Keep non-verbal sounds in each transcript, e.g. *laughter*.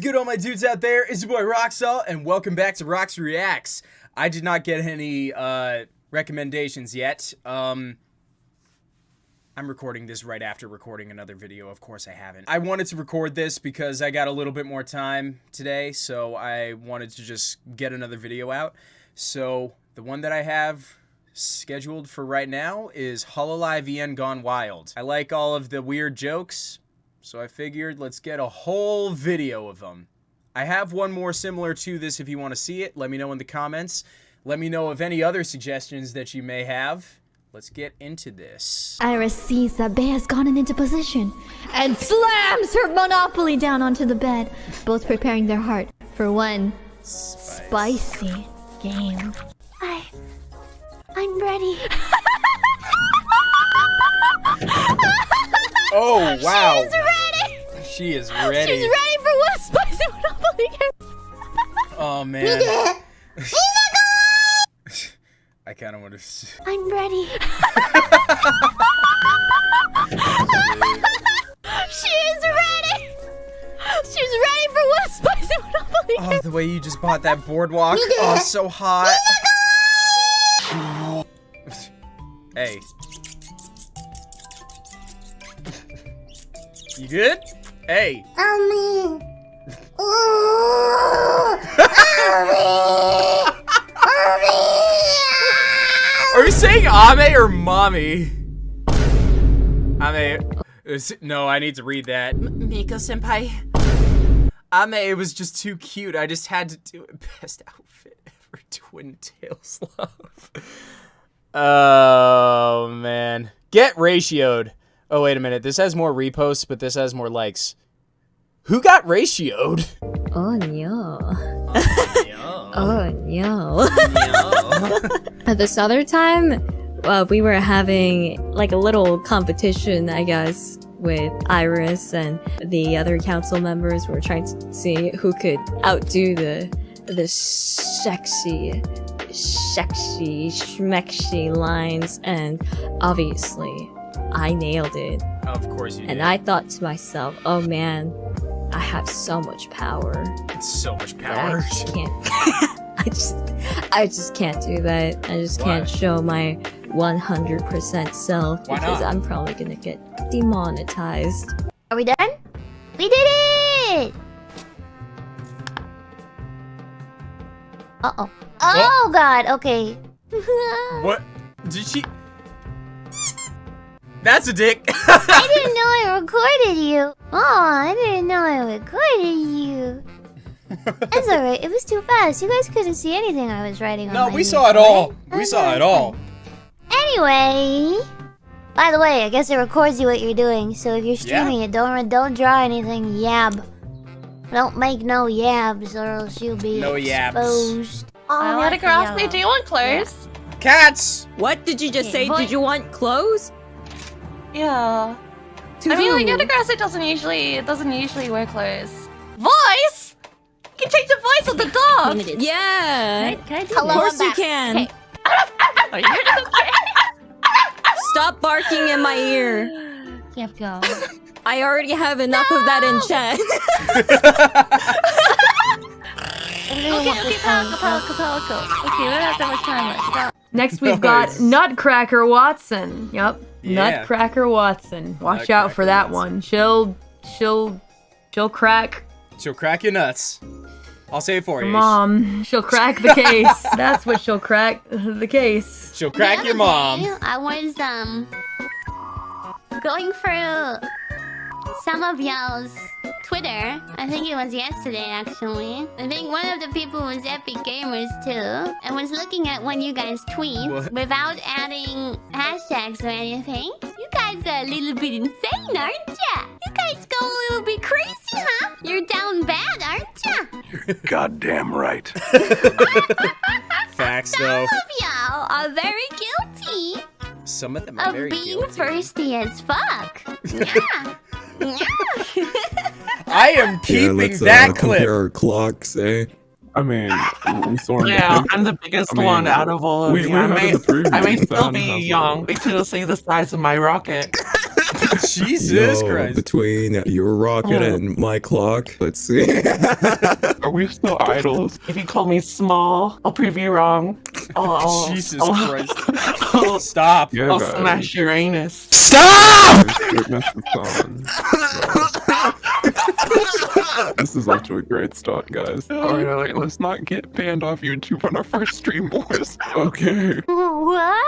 good, all my dudes out there? It's your boy Roxall, and welcome back to Rox Reacts. I did not get any uh, recommendations yet. Um, I'm recording this right after recording another video. Of course, I haven't. I wanted to record this because I got a little bit more time today, so I wanted to just get another video out. So the one that I have scheduled for right now is Hololive EN Gone Wild. I like all of the weird jokes, so I figured let's get a whole video of them. I have one more similar to this if you want to see it. Let me know in the comments. Let me know of any other suggestions that you may have. Let's get into this. IRyS sees that Bae has gotten into position and slams her monopoly down onto the bed, both preparing their heart for one Spice. spicy game. I... I'm ready. *laughs* *laughs* Oh, *laughs* wow. She's ready! She is ready. She's ready for one spicy monopoly. Oh, man. *laughs* I kind of want to... *laughs* I'm ready. she is ready! She's ready for one spicy monopoly. Oh, the way you just bought that boardwalk. Oh, so hot. hey. You good? Hey. *laughs* Are you saying Ame or mommy? Ame. Uh, is- No, I need to read that. M- Miko senpai. Ame, it was just too cute. I just had to do it. *laughs* Best outfit ever. Twin Tails love. *laughs* Oh, man. Get ratioed. Oh, wait a minute. This has more reposts, but this has more likes. Who got ratioed? Oh no. Oh, Oh no. At *laughs* this other time, uh, we were having like a little competition, I guess, with IRyS and the other council members. We were trying to see who could outdo the the sexy, sexy, schmexy lines, and obviously, I nailed it. Of course you did. And I thought to myself, oh man, I have so much power. It's so much But I power. just can't. *laughs* I just, I just can't do that. I just Why? can't show my 100% self Why because not? I'm probably gonna get demonetized. Are we done? We did it! Uh-oh. Oh, God, okay. *laughs* What? Did she? That's a dick. *laughs* I didn't know I recorded you. Oh, I didn't know I recorded you. *laughs* That's alright, it was too fast. You guys couldn't see anything I was writing on no, my we saw it email, all. right? We saw it all. Anyway, by the way, I guess it records you what you're doing. So if you're streaming it, don't don't draw anything yab. Don't make no yabs, or else you'll be No yabs. exposed. Oh, I want to that's cross me. Do you want clothes? Cats. What did you just Okay, say? boy- Did you want clothes? Yeah. To I mean, like, who? Yatagarasu, it doesn't usually, it doesn't usually wear clothes. Voice? You can change the voice of the dog. Yeah. Can I do Of course you can. Okay. *laughs* You're okay. Stop barking in my ear. Yep, go. I already have enough of that in chat. *laughs* *laughs* Okay, okay, Palico, Palico, Palico. Okay, we don't have that much time left. Next, we've got Nutcracker Watson. Yep, Yeah. Nutcracker Watson. Watch out for that Watson. one. She'll, she'll, she'll crack She'll crack your nuts. I'll say it for you. mom. She'll crack the case. *laughs* That's what she'll crack the case. She'll crack The your mom. day, I was um going through some of y'all's Twitter. I think it was yesterday, actually. I think one of the people was Epic Gamers too, I was looking at one of you guys' tweets What? without adding hashtags or anything. You guys are a little bit insane, aren't ya? You guys go a little bit crazy, huh? You're down bad, aren't ya? You're goddamn right. *laughs* Facts Some though. of y'all are very guilty Some of them are of very being guilty. thirsty as fuck. Yeah. *laughs* yeah. I am Yeah, keeping let's that uh, clip. compare our clocks, eh? I mean, we sort of. Yeah, I'm the biggest I mean, one out of all of we- you. we I may, I may still be young, one. but you'll see the size of my rocket. *laughs* *laughs* Jesus Yo, Christ. Between your rocket Oh. and my clock, let's see. *laughs* Are we still idols? If you call me small, I'll prove you wrong. I'll, I'll, *laughs* Jesus I'll- Christ. I'll, Stop. I'll smash Uranus. Stop! Oh, goodness, it's on. this is off to a great start, guys. Oh, alright, alright, let's not get banned off YouTube on our first stream, boys. Okay. What?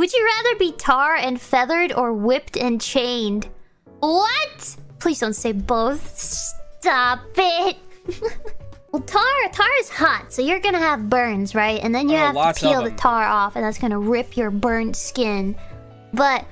Would you rather be tar and feathered or whipped and chained? What? Please don't say both. Stop it. *laughs* well, tar tar is hot, so you're gonna have burns, right? And then you Oh, have to peel the tar off, and that's gonna rip your burnt skin. But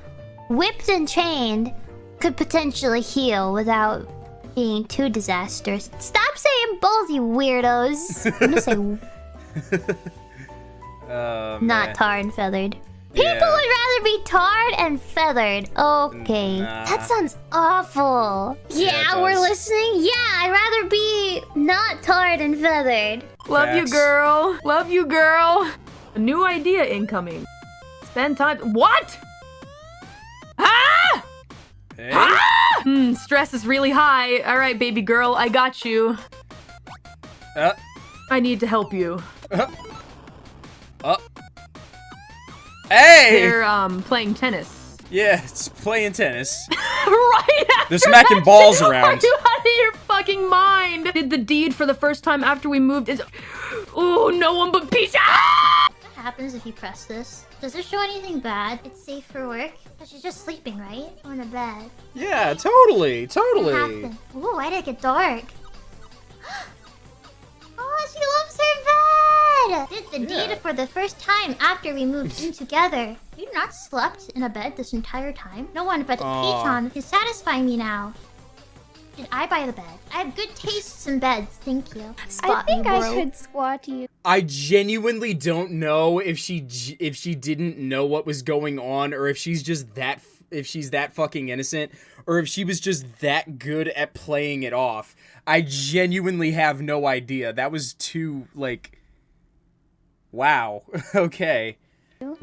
whipped and chained could potentially heal without being too disastrous. Stop saying both, you weirdos. I'm gonna say *laughs* Oh, not tarred and feathered. People Yeah. would rather be tarred and feathered. Okay. Nah. That sounds awful. Yeah, it we're listening. Yeah, I'd rather be not tarred and feathered. Love you, girl. Love you, girl. A new idea incoming. Spend time. What? Ah! Hey? Hmm, stress is really high. All right, baby girl, I got you. Uh, I need to help you. uh. Hey! They're um playing tennis. Yeah, it's playing tennis. *laughs* right after They're smacking that balls shit, around. Are you out of your fucking mind? Did the deed for the first time after we moved is. Oh, no one but peace. Ah! What happens if you press this? Does it show anything bad? It's safe for work? But she's just sleeping, right? On the bed. Yeah, totally, What totally. happened? Ooh, why did it get dark? *gasps* oh, she loves her! Did the Yeah. deed for the first time after we moved in together. You not slept in a bed this entire time? No one but Aw. Piton can satisfy me now. Did I buy the bed? I have good tastes in beds, thank you. I think me, I bro. could squat you. I genuinely don't know if she if she didn't know what was going on or if she's just that if she's that fucking innocent or if she was just that good at playing it off. I genuinely have no idea. That was too like wow. *laughs* okay.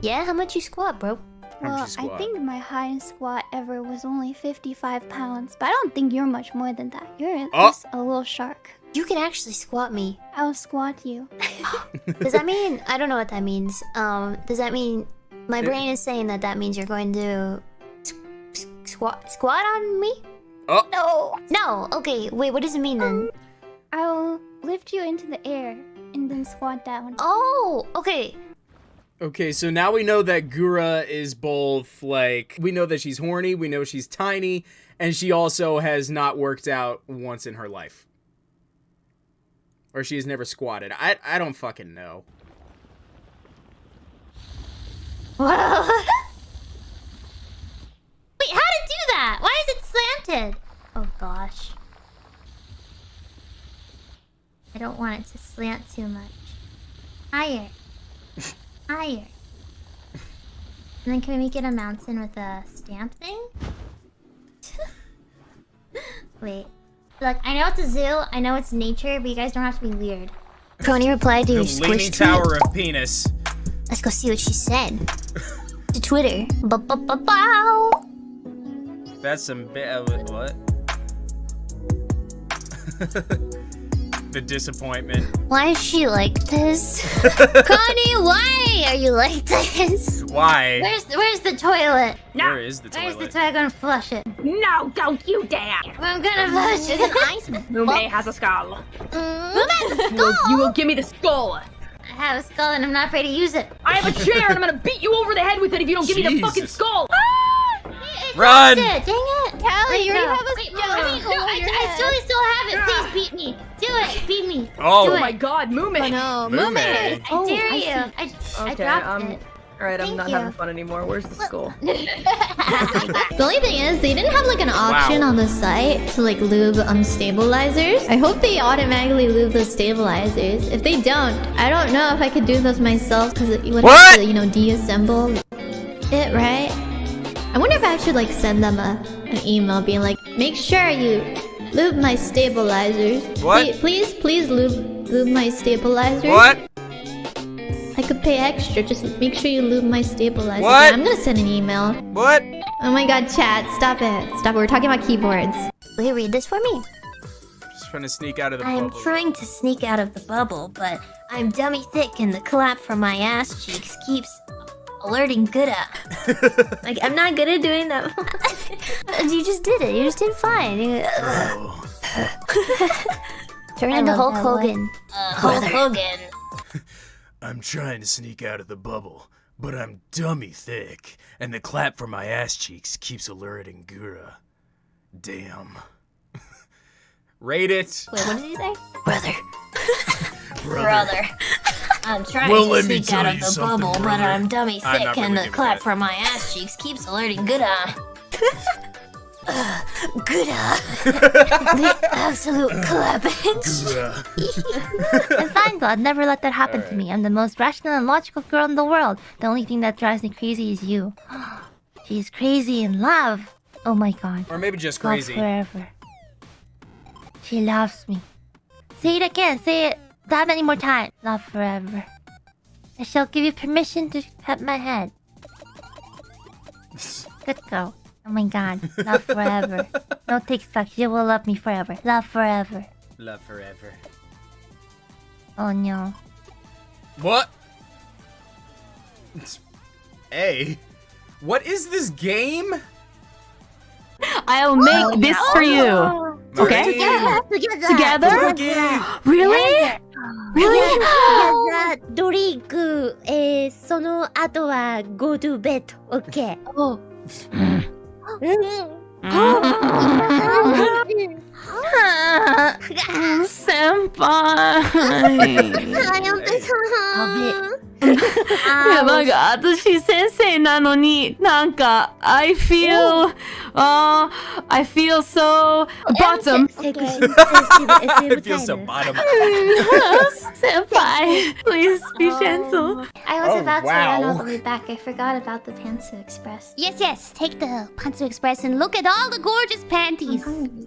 Yeah, how much you squat, bro? Well, you I think my highest squat ever was only 55 pounds, but I don't think you're much more than that. You're Oh. just a little shark. You can actually squat me. I'll squat you. *laughs* Does that mean I don't know what that means? Um, does that mean my brain is saying that that means you're going to s- s- squat squat on me? Oh. No! No. Okay. Wait. What does it mean then? I'll lift you into the air and then squat down. Oh. Okay. Okay, so now we know that Gura is both like we know that she's horny, we know she's tiny, and she also has not worked out once in her life. Or she has never squatted. I I don't fucking know. Whoa. *laughs* Wait. How to do that? Why is it slanted? Oh gosh. I don't want it to slant too much. Higher. *laughs* Higher. And then can we make it a mountain with a stamp thing? *laughs* Wait. Look, I know it's a zoo, I know it's nature, but you guys don't have to be weird. Pony replied to your leaning squish tweet. tower of penis. Let's go see what she said. *laughs* to Twitter. Ba-ba-ba-bow. That's some bit of uh, what? The disappointment. Why is she like this? *laughs* Connie, why are you like this? Why? Where's where's the toilet? Where is the toilet? Where's the toilet? toilet? I'm gonna flush it. No, don't you dare! I'm gonna flush it. There's *laughs* an ice. Mumei has a skull. Mm, Move at the You will, skull. you will give me the skull. *laughs* I have a skull and I'm not afraid to use it. I have a chair and I'm gonna beat you over the head with it if you don't give me the fucking skull. It Run! It. Dang it. Calli, you already go. have a Wait, skull. no, I, mean, No, no, I, your I still, still have it. Please beat me. Do it. Beat me. Oh. Do Oh it. my god, Mumei. Oh no, Mumei. Mumei! I Oh, dare I you. see. I, I Okay, dropped um, it. alright, I'm Thank not you. having fun anymore. Where's the skull? *laughs* The only thing is, they didn't have like an option Wow. on the site to like lube um stabilizers. I hope they automatically lube the stabilizers. If they don't, I don't know if I could do those myself because it would What? have to, you know, deassemble it, right? I wonder if I should like send them a an email being like, make sure you lube my stabilizers. What? Please, please, please lube lube my stabilizers. What? I could pay extra. Just make sure you lube my stabilizers. What? I'm gonna send an email. What? Oh my god, chat, stop it. Stop it. We're talking about keyboards. Will you read this for me? Just trying to sneak out of the I'm bubble. trying to sneak out of the bubble, but I'm dummy thick and the clap from my ass cheeks keeps alerting Gooda. *laughs* Like, I'm not good at doing that. *laughs* you just did it. You just did fine. You- *laughs* Turn into love Hulk that. Hogan. Uh, Hulk Hogan. I'm trying to sneak out of the bubble, but I'm dummy thick, and the clap from my ass cheeks keeps alerting Gura. Damn. Rate it. Wait, what did he say? Brother. Brother. I'm trying Well, to let me sneak tell out of you the something, bubble, but. I'm dummy I'm thick and the clap from my ass cheeks keeps alerting Gooda. uh, *laughs* Gooda. *laughs* the absolute clappage. I'm fine, God. Never let that happen to me. I'm the most rational and logical girl in the world. The only thing that drives me crazy is you. *gasps* She's crazy in love. Oh my God. Or maybe just Love crazy. forever. She loves me. Say it again. Say it that many more times. Love forever. I shall give you permission to pet my head. Good girl. Oh my god. Love *laughs* forever. No takes back. You will love me forever. Love forever. Love forever. Oh no. What? Hey, what is this game? I'll make this for you. Okay? Together. Together? Really? Really? ドリンク、えー、その後は go to bed. OK. Oh. 先輩。*laughs* いや、なんか、私先生なのに、なんか、I feel, uh, I feel so bottom. I *laughs* feel so bottom. 先輩 *laughs* please be gentle. I was Oh, about to wow. run all the way back. I forgot about the Pantsu Express. Yes, yes. Take the Pantsu Express and look at all the gorgeous panties.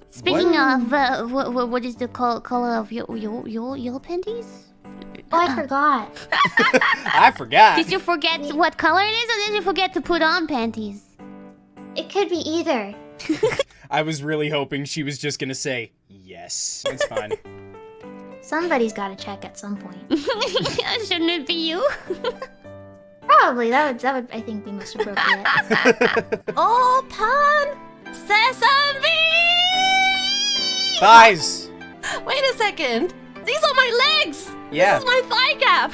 Speaking of, uh, what, what, what is the col- color of your your your your panties? Oh, I *laughs* forgot. I forgot. Did you forget what color it is, or did you forget to put on panties? It could be either. *laughs* I was really hoping she was just gonna say yes. It's fine. *laughs* Somebody's got to check at some point. Shouldn't it be you? Probably that would that would I think be most appropriate. Oh, pan! Sesame! Thighs. Wait a second. These are my legs. Yeah. This is my thigh gap.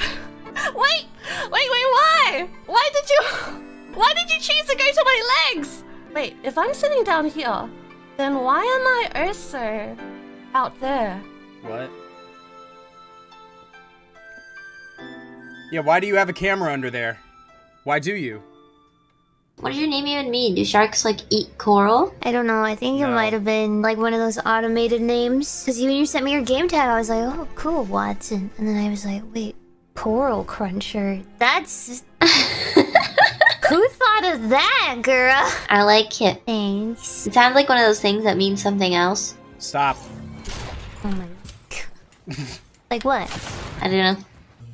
Wait, wait, wait. Why? Why did you? Why did you choose to go to my legs? Wait, if I'm sitting down here, then why am I also out there? What? Yeah, why do you have a camera under there? Why do you? What does your name even mean? Do sharks like eat coral? I don't know. I think it No. might have been like one of those automated names. Because when you sent me your game tag, I was like, oh, cool, Watson. And then I was like, wait, coral cruncher. That's. *laughs* Who thought of that, girl? I like it. Thanks. It sounds like one of those things that means something else. Stop. Oh my. *laughs* like what? I don't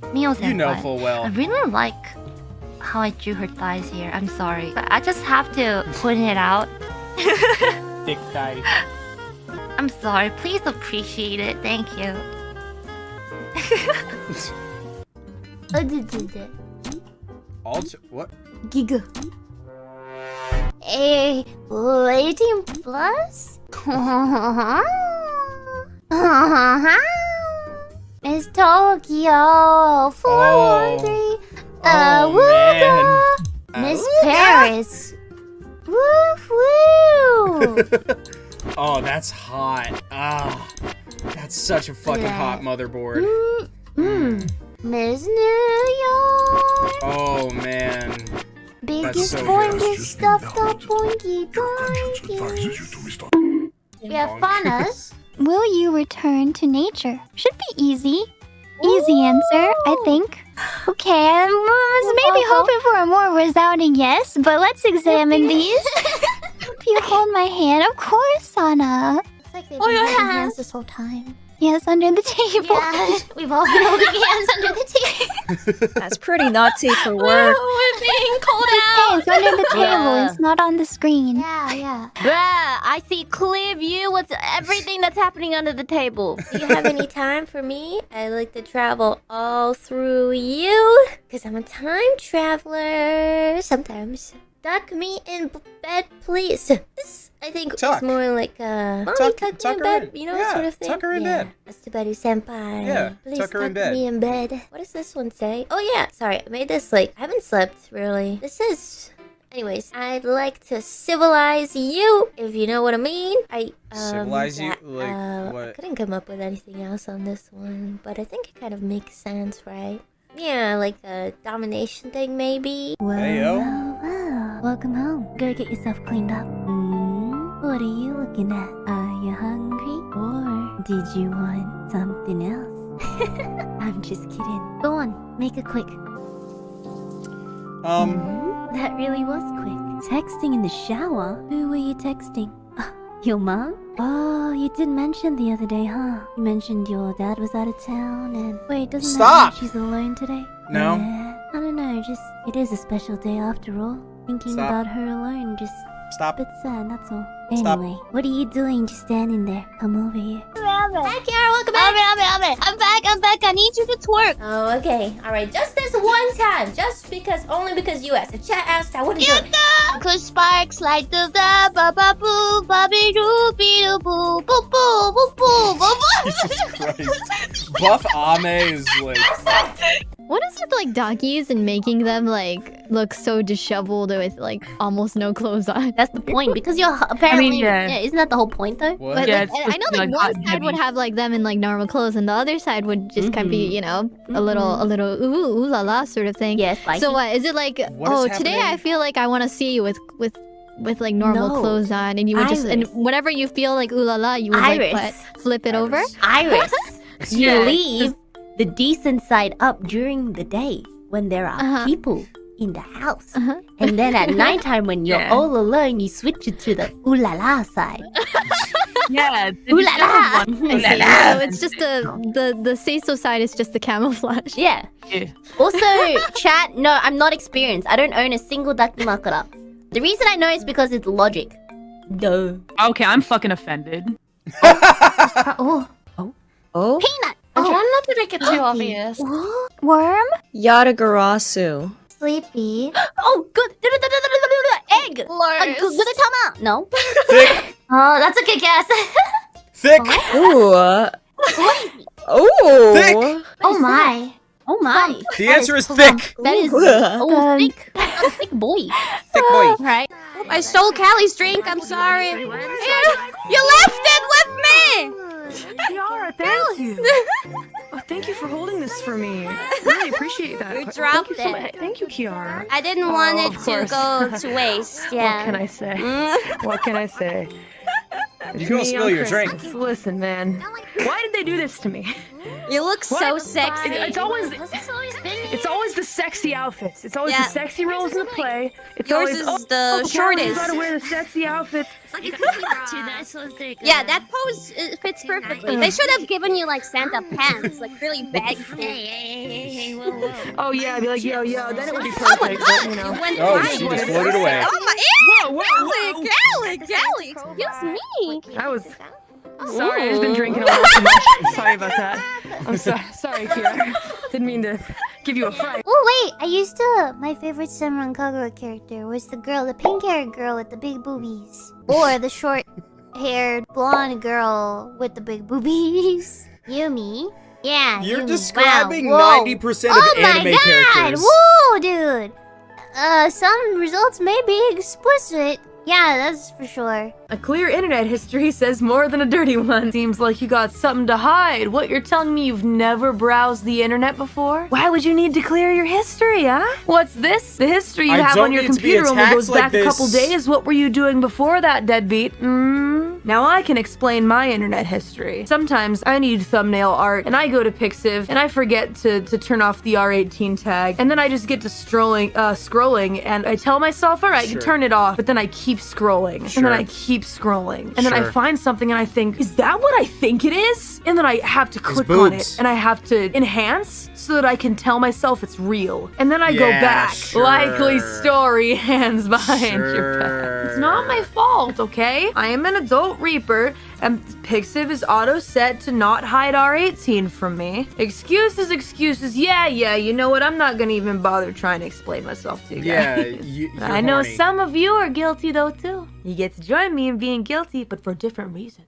know. Mio You know full well. I well. really like how I drew her thighs here. I'm sorry. But I just have to point it out. *laughs* Thick thigh. I'm sorry. Please appreciate it. Thank you. *laughs* I did do that. Alt. What? Giga. Eh, 18 plus? *laughs* Miss Tokyo 413 uh, Oh, man. Miss Paris *laughs* Woof woo Oh, that's hot. Ah, that's such a fucking hot motherboard. mm, Miss New York Oh man. Biggest, so boingest, stuffed up We have Fanas Will you return to nature? Should be easy. Easy answer, I think. Okay, I uh, was maybe hoping for a more resounding yes, but let's examine these. *laughs* Hope you hold my hand, of course, Sana. It's like they've Oh, been your holding hands this whole time. Yes, under the table. Yeah, *laughs* we've all been holding hands under the table. *laughs* That's pretty naughty for work. We're being called Hey, it's under the table. Yeah. It's not on the screen. Yeah, yeah. Bruh, I see clear view with everything that's happening under the table. Do you have any time for me? I like to travel all through you. Because I'm a time traveler. Sometimes. duck me in bed, please. This, I think, Tuck. is more like a. Mommy, Tuck- tuck, tuck me in bed. in. You know, Yeah, sort of thing. tuck her in yeah. bed. Astabari senpai. Yeah, Please tuck her in bed. me in bed. What does this one say? Oh, yeah. Sorry, I made this like. I haven't slept, really. This is. Anyways, I'd like to civilize you, if you know what I mean. I um, Civilize you? yeah, Like, uh, I couldn't come up with anything else on this one, but I think it kind of makes sense, right? Yeah, like a domination thing, maybe. Well, Hey, yo. well, well. Welcome home. Go get yourself cleaned up. What are you looking at? Are you hungry, or did you want something else? *laughs* I'm just kidding. Go on, make it quick. Um, That really was quick. Texting in the shower? Who were you texting? Uh, your mom? Oh, you did mention the other day, huh? You mentioned your dad was out of town and... Wait, doesn't Stop! that mean she's alone today? No. Yeah, I don't know, just... It is a special day after all. Thinking Stop. about her alone just... stop. A bit sad, that's all. Stop. Anyway, what are you doing just standing there? Come over here. Hi, Kiara, welcome back. I'm I'm I'm back. I'm back. I need you to twerk. Oh, okay. Alright, just this one time. Just because, only because you asked. If chat asked, I wouldn't do it. Cause sparks light the the ba ba boo ba be doo be doo boo boo boo boo boo boo boo. *laughs* Jesus Christ. Buff Ame is like. *laughs* What is with like doggies and making them like look so disheveled with like almost no clothes on? That's the point because you're h- apparently. yeah. yeah. isn't that the whole point though? What? But Yeah, like, it's I I know supposed like like, one hot and side would have like them in like normal clothes, and the other side would just kind of be mm-hmm. you know a little a mm-hmm. little ooh ooh la la sort of thing. Yes, like So what is it like? What is oh, today I feel like I want to see you with with with like normal No. clothes on, and you would just and IRyS. whenever you feel like ooh la la, you would like what, flip it over. IRyS. *laughs* *laughs* you Yeah. leave the decent side up during the day when there are Uh-huh. people in the house. Uh-huh. And then at *laughs* nighttime when you're Yeah. all alone, you switch it to the ooh la la side. *laughs* Yeah. Ooh la la. I see. So it's just the the the say so side is just the camouflage. Yeah. Yeah. Also, *laughs* chat, no, I'm not experienced. I don't own a single Dakimakura. The reason I know is because it's logic. Duh. Okay, I'm fucking offended. oh, Oh, to make obvious. Worm? Yatagarasu. Sleepy. *gasps* Oh, good. *laughs* Egg. Uh, Lurs. good, good tama. No. Thick. *laughs* Oh, that's a good guess. *laughs* Thick. Ooh. uh, Ooh. Thick. oh my. Oh my. The answer is thick. That is oh thick. A thick boy. Thick boy. Right. I stole Calli's drink. I'm sorry. You, you left it with me. Kiara, thank you. Thank you for holding this for me. *laughs* Really appreciate that. You Thank dropped you so it. much. Thank you, Kiara. I didn't Oh, want it to go to *laughs* waste. Yeah. *laughs* what can I say? Mm. What can I say? You It's gonna spill on your drink. Listen, man. Why did they do this to me? You look so sexy. It- it's always it's always the sexy outfits. It's always Yeah. the sexy roles in the play. It's Yours always is oh, the oh, shortest. You gotta wear the sexy outfits. *laughs* Yeah, that pose fits perfectly. They should have given you like Santa pants, like really baggy. Oh yeah, I'd be like yo yo. Then it would be perfect. but, oh you know. Went Oh, she just floated away. Oh my! Whoa, whoa, whoa. Galley, Galley, Galley! Excuse me. I was sorry. I've been drinking a *laughs* little too much. Sorry about that. I'm sorry. Sorry, *laughs* Kira. Didn't mean to give you a fright. Oh wait, I used to. My favorite Senran Kagura character was the girl, the pink-haired girl with the big boobies, or the *laughs* short-haired blonde girl with the big boobies. *laughs* Yumi. Yeah. You're Yumi. describing Wow. 90% of oh anime my God. characters. Whoa, dude. Uh, some results may be explicit. Yeah, that's for sure. A clear internet history says more than a dirty one. Seems like you got something to hide. What, you're telling me you've never browsed the internet before? Why would you need to clear your history, huh? What's this? The history you I have on your need to be computer only attacked goes like back a couple days. What were you doing before that, deadbeat? Mm. Now I can explain my internet history. Sometimes I need thumbnail art, and I go to Pixiv, and I forget to, to turn off the R18 tag, and then I just get to strolling, uh, scrolling, and I tell myself, all right, Sure. turn it off, but then I keep scrolling, and then I keep scrolling, and then I find something, and I think, is that what I think it is? and then I have to click on it, and I have to enhance so that I can tell myself it's real. And then I go back. sure. Likely story, *laughs* hands behind your back. It's not my fault, okay? I am an adult Reaper, and Pixiv is auto-set to not hide R18 from me. Excuses, excuses, yeah, yeah, you know what? I'm not gonna even bother trying to explain myself to you guys. Yeah, *laughs* I know horny. some of you are guilty, though, too. You get to join me in being guilty, but for different reasons.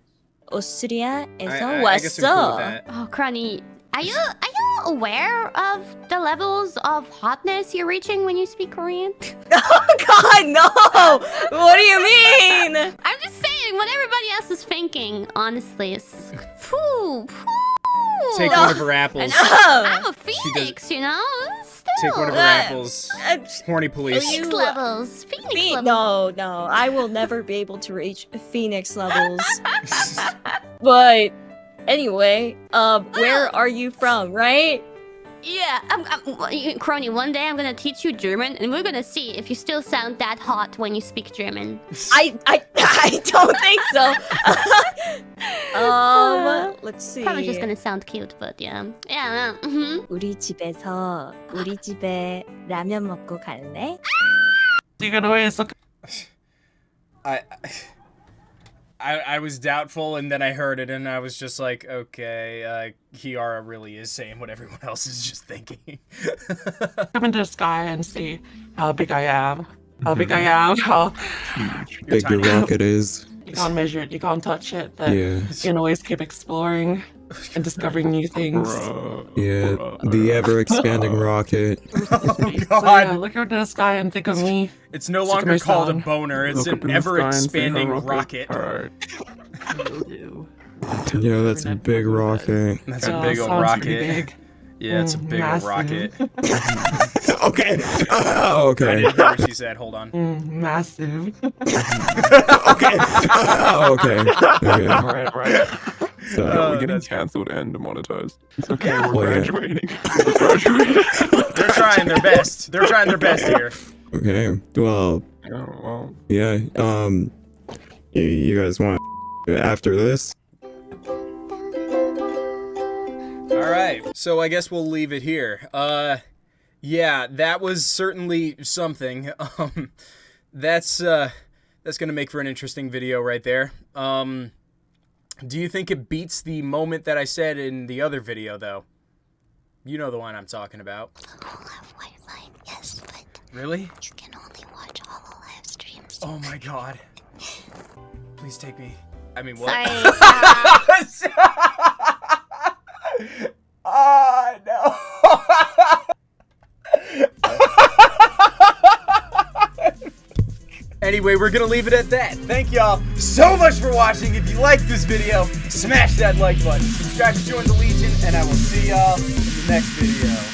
Osuria is I, 왔어. Oh, Kronii, are you are you aware of the levels of hotness you're reaching when you speak Korean? *laughs* oh God, no! Honestly, it's *laughs* phew, phew. Take one of her apples. I'm a phoenix, you know. Still. Take one of her apples. Horny police. Phoenix levels. Phoenix Phe- levels. no, no, I will never be able to reach Phoenix levels. *laughs* but anyway, um, where are you from, right? Yeah, um, um, I'm, I'm, Kronii, one day I'm gonna teach you German and we're gonna see if you still sound that hot when you speak German. *laughs* I, I, *laughs* I don't think so. *laughs* um, uh, let's see. Probably just gonna sound cute, but yeah. Yeah, mm -hmm. 우리 집에서 우리 집에 라면 먹고 갈래? 지금 왜 있어? I... I... I was doubtful, and then I heard it, and I was just like, okay, uh, Kiara really is saying what everyone *laughs* else is just thinking. *laughs* Come into the sky and see how big I am. How big I am. How Big your rocket is. you can't measure it, you can't touch it, but Yeah. you can always keep exploring *laughs* and discovering new things. Yeah, the ever expanding *laughs* rocket. *laughs* oh So yeah, God! look up to the sky and think of me. It's no Think of longer called a boner; it's Look an in the sky and say, ever-expanding "Hello, rocket. Alright. Yeah, that's a big rocket. That's a Oh, big old rocket. big. Yeah, it's a Mm, big old massive. rocket. okay. Uh, I okay. didn't hear what she said. Hold on. Mm, massive. okay. okay. Okay. Right, right. So, Uh, we're getting that's- cancelled and demonetized. It's okay, Yeah. we're graduating. *laughs* We're graduating. They're trying their best. They're trying their best here. okay. Well, oh, well. yeah. Um, you, you guys want after this? All right. So I guess we'll leave it here. Uh yeah, that was certainly something. *laughs* Um that's uh that's going to make for an interesting video right there. Um do you think it beats the moment that I said in the other video though? You know the one I'm talking about. Yes, but Really? you can only watch all live streams. Oh my god. Please take me. I mean, what? Sorry. *laughs* *laughs* Anyway, we're gonna leave it at that. Thank y'all so much for watching. If you liked this video, smash that like button. Subscribe to join the Legion, and I will see y'all in the next video.